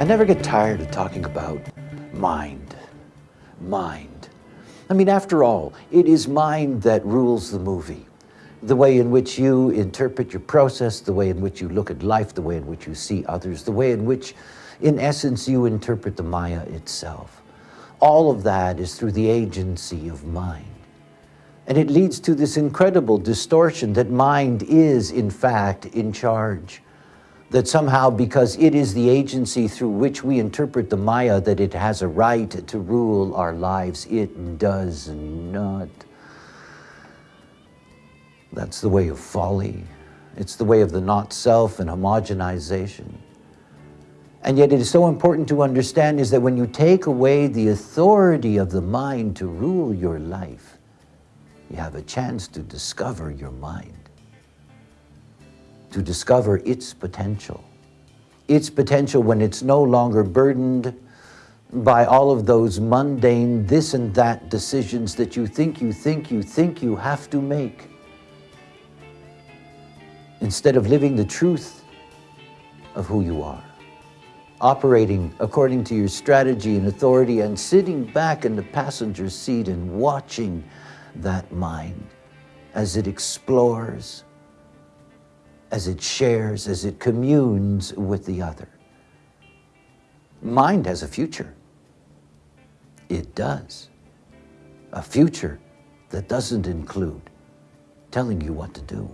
I never get tired of talking about mind. Mind. I mean, after all, it is mind that rules the movie. The way in which you interpret your process, the way in which you look at life, the way in which you see others, the way in which, in essence, you interpret the Maya itself. All of that is through the agency of mind. And it leads to this incredible distortion that mind is, in fact, in charge. That somehow, because it is the agency through which we interpret the Maya, that it has a right to rule our lives. It does not. That's the way of folly. It's the way of the not-self and homogenization. And yet it is so important to understand is that when you take away the authority of the mind to rule your life, you have a chance to discover your mind, to discover its potential. Its potential when it's no longer burdened by all of those mundane this and that decisions that you think you think you think you have to make. Instead of living the truth of who you are, operating according to your strategy and authority and sitting back in the passenger seat and watching that mind as it explores, as it shares, as it communes with the other. Mind has a future. It does. A future that doesn't include telling you what to do.